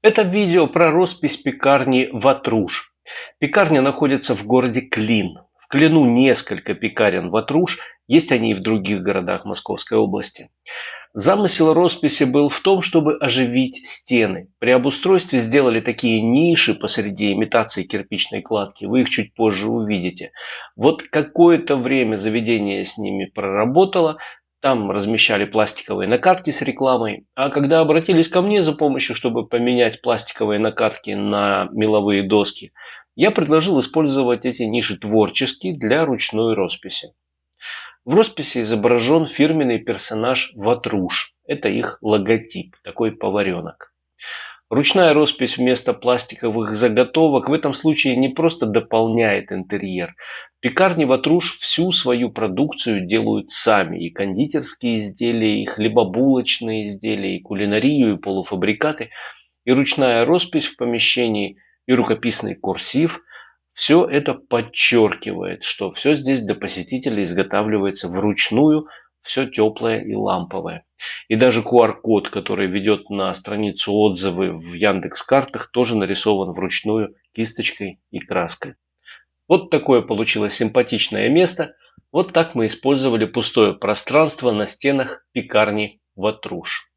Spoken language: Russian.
Это видео про роспись пекарни «Ватруш». Пекарня находится в городе Клин. В Клину несколько пекарен «Ватруш», есть они и в других городах Московской области. Замысел росписи был в том, чтобы оживить стены. При обустройстве сделали такие ниши посреди имитации кирпичной кладки. Вы их чуть позже увидите. Вот какое-то время заведение с ними проработало. Там размещали пластиковые накатки с рекламой. А когда обратились ко мне за помощью, чтобы поменять пластиковые накатки на меловые доски, я предложил использовать эти ниши творчески для ручной росписи. В росписи изображен фирменный персонаж Ватруш. Это их логотип, такой поваренок. Ручная роспись вместо пластиковых заготовок в этом случае не просто дополняет интерьер. Пекарни Ватруш всю свою продукцию делают сами. И кондитерские изделия, и хлебобулочные изделия, и кулинарию, и полуфабрикаты. И ручная роспись в помещении, и рукописный курсив – все это подчеркивает, что все здесь для посетителя изготавливается вручную, все теплое и ламповое. И даже QR-код, который ведет на страницу отзывы в Яндекс Картах, тоже нарисован вручную кисточкой и краской. Вот такое получилось симпатичное место. Вот так мы использовали пустое пространство на стенах пекарни Ватруш.